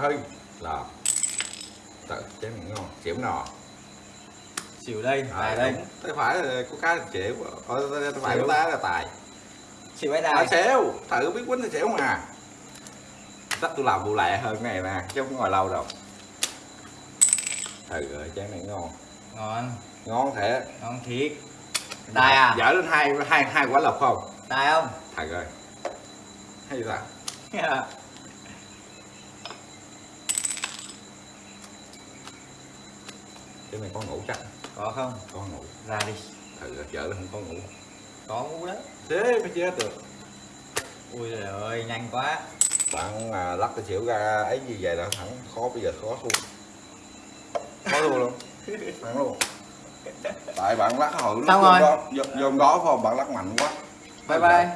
thôi là tự này ngon chịu nò xỉu đây à, tài đây. Tay phải là có cái là chịu. Ờ, tay phải của ta là tài. Xỉu ấy tài. Xéo thử biết quýnh thì xéo mà. Chắc tôi làm vụ lẹ hơn này nè chứ không ngồi lâu đâu. Thử rồi chén này ngon. Ngon. Ngon thiệt. Ngon thiệt. Tài à? Dở lên hai hai hai quả lộc không? Tài không? Thử rồi. Hay sao cái này có ngủ chắc. Có không? Có ngủ. Ra đi. Thử lên không có ngủ. Có ngu đó thế mới chết được. Ui trời ơi nhanh quá. Bạn à, lắc cái xỉu ra ấy như vậy là thẳng khó bây giờ khó luôn. Khó luôn luôn. Thẳng luôn. Tại bạn lắc hồi lúc Xong rồi. đó dồn đó phải không? Bạn lắc mạnh quá. Bye bye